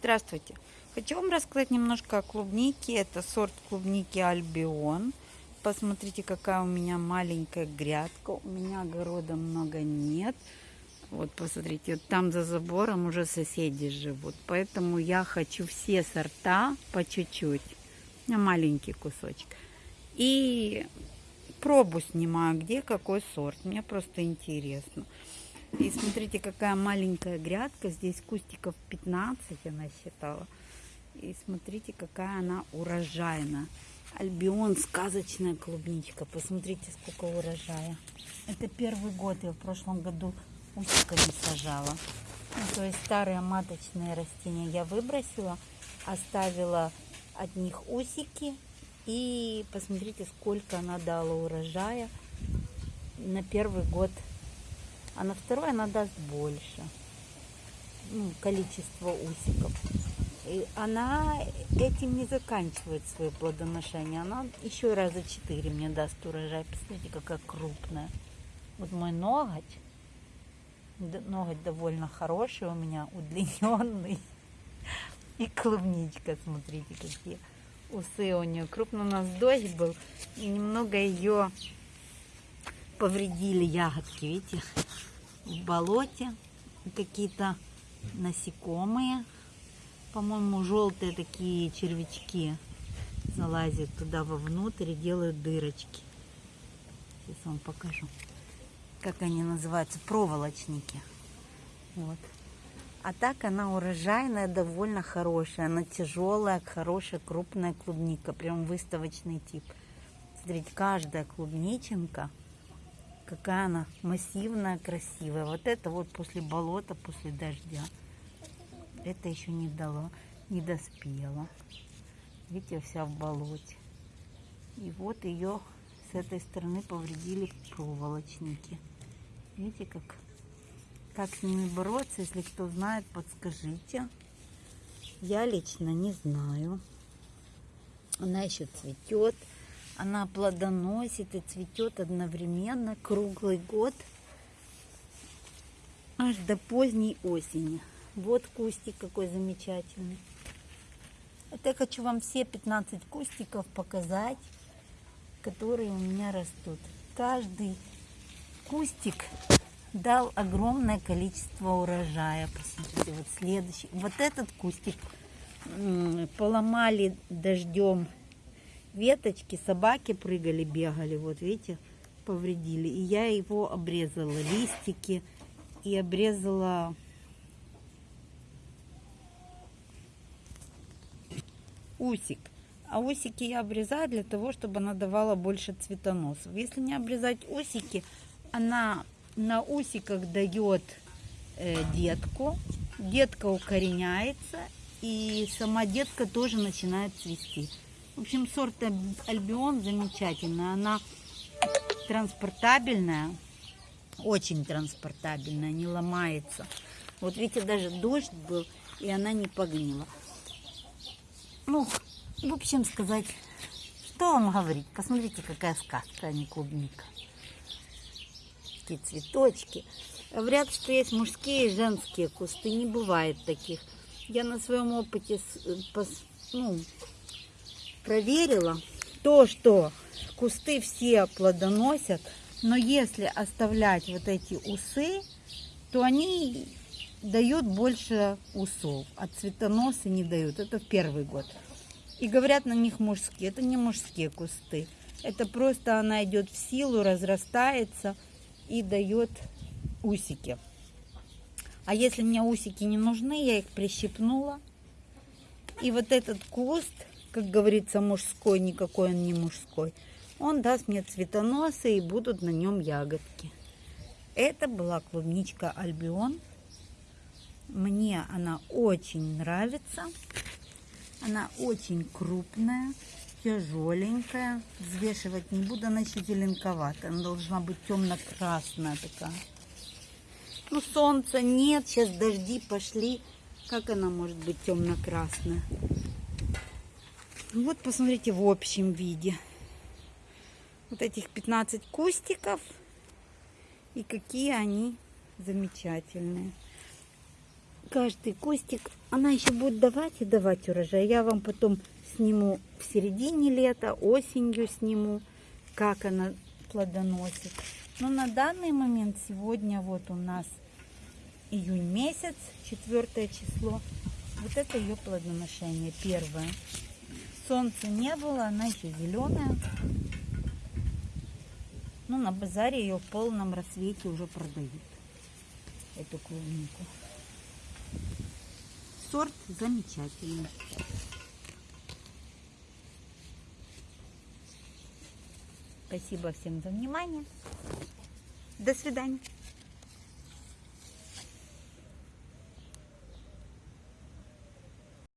Здравствуйте! Хочу вам рассказать немножко о клубнике. Это сорт клубники Альбион. Посмотрите, какая у меня маленькая грядка. У меня огорода много нет. Вот, посмотрите, вот там за забором уже соседи живут. Поэтому я хочу все сорта по чуть-чуть. На маленький кусочек. И пробу снимаю, где какой сорт. Мне просто интересно. И смотрите, какая маленькая грядка. Здесь кустиков 15, она считала. И смотрите, какая она урожайная. Альбион, сказочная клубничка. Посмотрите, сколько урожая. Это первый год. Я в прошлом году усиками сажала. Ну, то есть старые маточные растения я выбросила. Оставила от них усики. И посмотрите, сколько она дала урожая на первый год а на второй она даст больше ну, количество усиков. И она этим не заканчивает свое плодоношение. Она еще раза четыре мне даст урожай. Посмотрите, какая крупная. Вот мой ноготь. Ноготь довольно хороший у меня, удлиненный. И клубничка, смотрите, какие усы у нее. Крупно у нас дождь был. И немного ее повредили ягодки, видите? В болоте какие-то насекомые. По-моему, желтые такие червячки залазят туда вовнутрь и делают дырочки. Сейчас вам покажу, как они называются, проволочники. Вот. А так она урожайная, довольно хорошая. Она тяжелая, хорошая, крупная клубника. Прям выставочный тип. Смотрите, каждая клубниченка какая она массивная, красивая. Вот это вот после болота, после дождя. Это еще не дало, не доспела. Видите, вся в болоте. И вот ее с этой стороны повредили проволочники. Видите, как, как с ними бороться, если кто знает, подскажите. Я лично не знаю. Она еще цветет. Она плодоносит и цветет одновременно круглый год аж до поздней осени. Вот кустик какой замечательный. Это я хочу вам все 15 кустиков показать, которые у меня растут. Каждый кустик дал огромное количество урожая. Посмотрите, вот следующий. Вот этот кустик поломали дождем веточки, собаки прыгали, бегали, вот видите, повредили. И я его обрезала, листики, и обрезала усик. А усики я обрезаю для того, чтобы она давала больше цветоносов. Если не обрезать усики, она на усиках дает э, детку. Детка укореняется, и сама детка тоже начинает цвести. В общем, сорт Альбион замечательный. Она транспортабельная, очень транспортабельная, не ломается. Вот видите, даже дождь был, и она не погнила. Ну, в общем сказать, что вам говорить? Посмотрите, какая сказка, а не клубника. Такие цветочки. Говорят, что есть мужские и женские кусты. Не бывает таких. Я на своем опыте ну, проверила то, что кусты все плодоносят, но если оставлять вот эти усы, то они дают больше усов, а цветоносы не дают. Это первый год. И говорят на них мужские. Это не мужские кусты. Это просто она идет в силу, разрастается и дает усики. А если мне усики не нужны, я их прищипнула. И вот этот куст как говорится, мужской, никакой он не мужской. Он даст мне цветоносы и будут на нем ягодки. Это была клубничка Альбион. Мне она очень нравится. Она очень крупная, тяжеленькая. Взвешивать не буду, она еще зеленковатая. Она должна быть темно-красная такая. Ну, солнца нет, сейчас дожди пошли. Как она может быть темно-красная? Вот посмотрите в общем виде. Вот этих 15 кустиков. И какие они замечательные. каждый кустик, она еще будет давать и давать урожай. Я вам потом сниму в середине лета, осенью сниму, как она плодоносит. Но на данный момент сегодня вот у нас июнь месяц, четвертое число. Вот это ее плодоношение первое. Солнца не было, она еще зеленая. Ну, на базаре ее в полном рассвете уже продают. Эту клубнику. Сорт замечательный. Спасибо всем за внимание. До свидания.